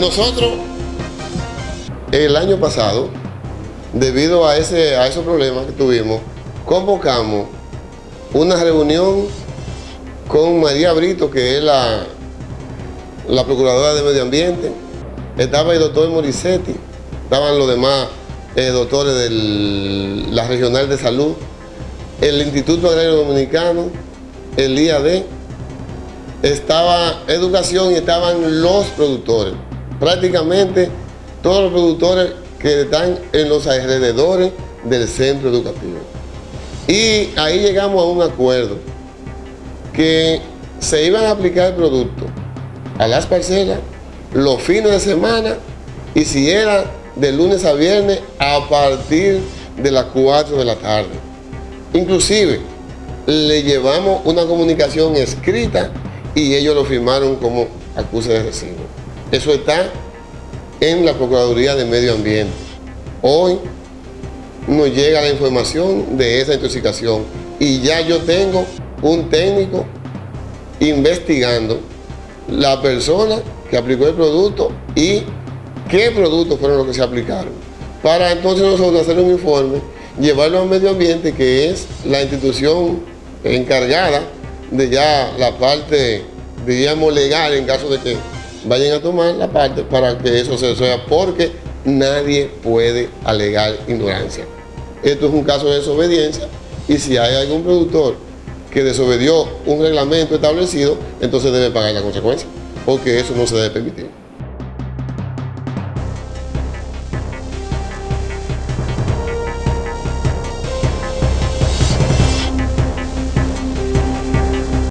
nosotros, el año pasado, debido a, ese, a esos problemas que tuvimos, convocamos una reunión con María Brito, que es la, la Procuradora de Medio Ambiente, estaba el doctor Morisetti, estaban los demás eh, doctores de la Regional de Salud, el Instituto Agrario Dominicano, el IAD, estaba educación y estaban los productores. Prácticamente todos los productores que están en los alrededores del centro educativo. Y ahí llegamos a un acuerdo que se iban a aplicar el producto a las parcelas los fines de semana y si era de lunes a viernes a partir de las 4 de la tarde. Inclusive le llevamos una comunicación escrita y ellos lo firmaron como acuse de recibo. Eso está en la Procuraduría de Medio Ambiente. Hoy nos llega la información de esa intoxicación y ya yo tengo un técnico investigando la persona que aplicó el producto y qué productos fueron los que se aplicaron. Para entonces nosotros hacer un informe, llevarlo al medio ambiente, que es la institución encargada de ya la parte, diríamos, legal en caso de que vayan a tomar la parte para que eso se resuelva, porque nadie puede alegar ignorancia. Esto es un caso de desobediencia y si hay algún productor que desobedió un reglamento establecido, entonces debe pagar la consecuencia, porque eso no se debe permitir.